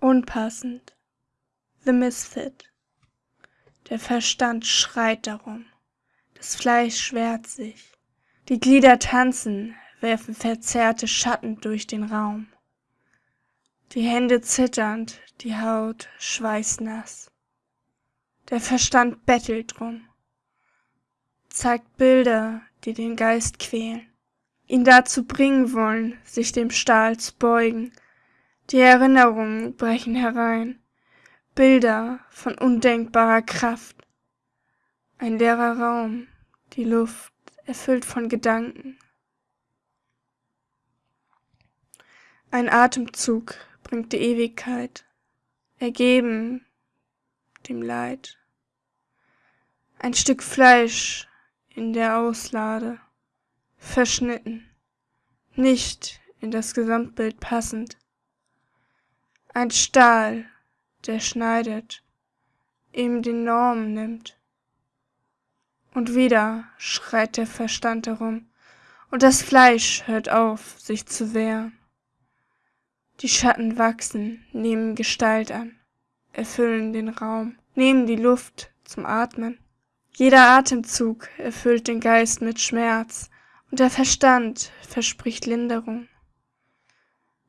Unpassend. The Misfit. Der Verstand schreit darum. Das Fleisch wehrt sich. Die Glieder tanzen, werfen verzerrte Schatten durch den Raum. Die Hände zitternd, die Haut schweißnass. Der Verstand bettelt drum, zeigt Bilder, die den Geist quälen, ihn dazu bringen wollen, sich dem Stahl zu beugen. Die Erinnerungen brechen herein, Bilder von undenkbarer Kraft. Ein leerer Raum, die Luft erfüllt von Gedanken. Ein Atemzug bringt die Ewigkeit, ergeben dem Leid. Ein Stück Fleisch in der Auslade, verschnitten, nicht in das Gesamtbild passend. Ein Stahl, der schneidet, ihm die Norm nimmt. Und wieder schreit der Verstand herum, und das Fleisch hört auf, sich zu wehren. Die Schatten wachsen, nehmen Gestalt an, erfüllen den Raum, nehmen die Luft zum Atmen. Jeder Atemzug erfüllt den Geist mit Schmerz, und der Verstand verspricht Linderung.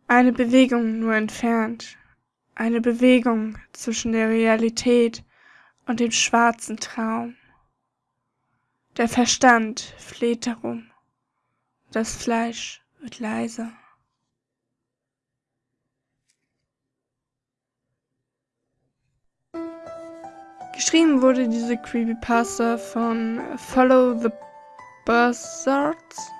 Eine Bewegung nur entfernt, eine Bewegung zwischen der Realität und dem schwarzen Traum. Der Verstand fleht darum, das Fleisch wird leiser. Geschrieben wurde diese Creepypasta von Follow the Buzzards